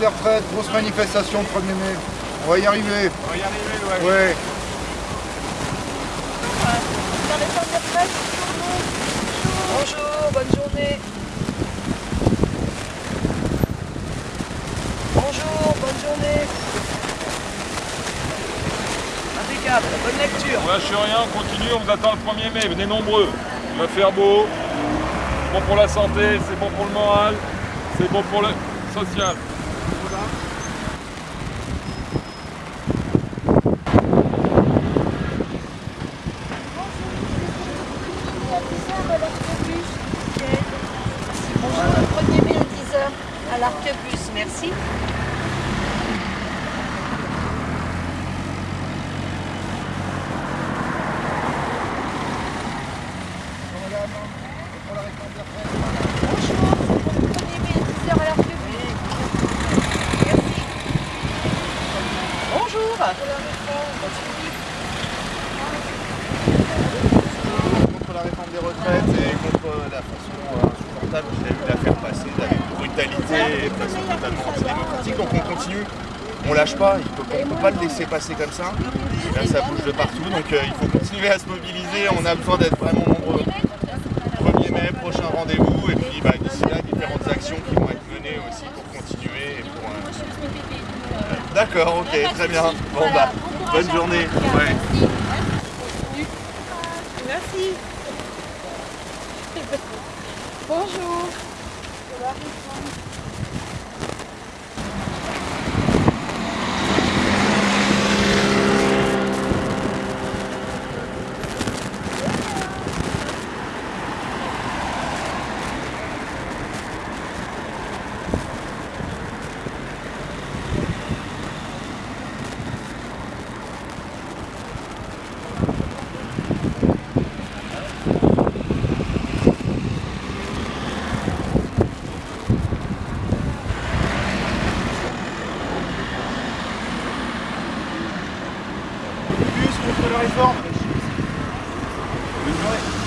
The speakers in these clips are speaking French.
des retraites, grosse manifestation le 1er mai. On va y arriver. On va y arriver, ouais. Ouais. Bonjour, bonne journée. Bonjour, bonne journée. Impeccable, bonne lecture. On lâche rien, on continue, on vous attend le 1er mai, venez nombreux. Il va faire beau, c'est bon pour la santé, c'est bon pour le moral, c'est bon pour le social. Bonjour, le 1er mai à 10h à l'Arquebus, merci. Bonjour, le 1er mai à 10h à l'Arquebus. Merci. Bonjour. Contre la réforme des retraites et contre la façon euh, insupportable qu'il a eu de la faire passer avec brutalité et de façon totalement antidémocratique. Donc on continue, on lâche pas, il peut- on ne peut pas le laisser passer comme ça. Là ça bouge de partout, donc euh, il faut continuer à se mobiliser, on a besoin d'être vraiment nombreux. 1er mai, prochain rendez-vous, et puis bah, d'ici là, différentes actions qui vont être menées aussi pour continuer. et pour, euh, D'accord, ok, très bien. Bon bah, bonne journée. Ouais. Merci. Bonjour. Contre la réforme. Là,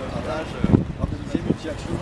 partage organisé, multi-action,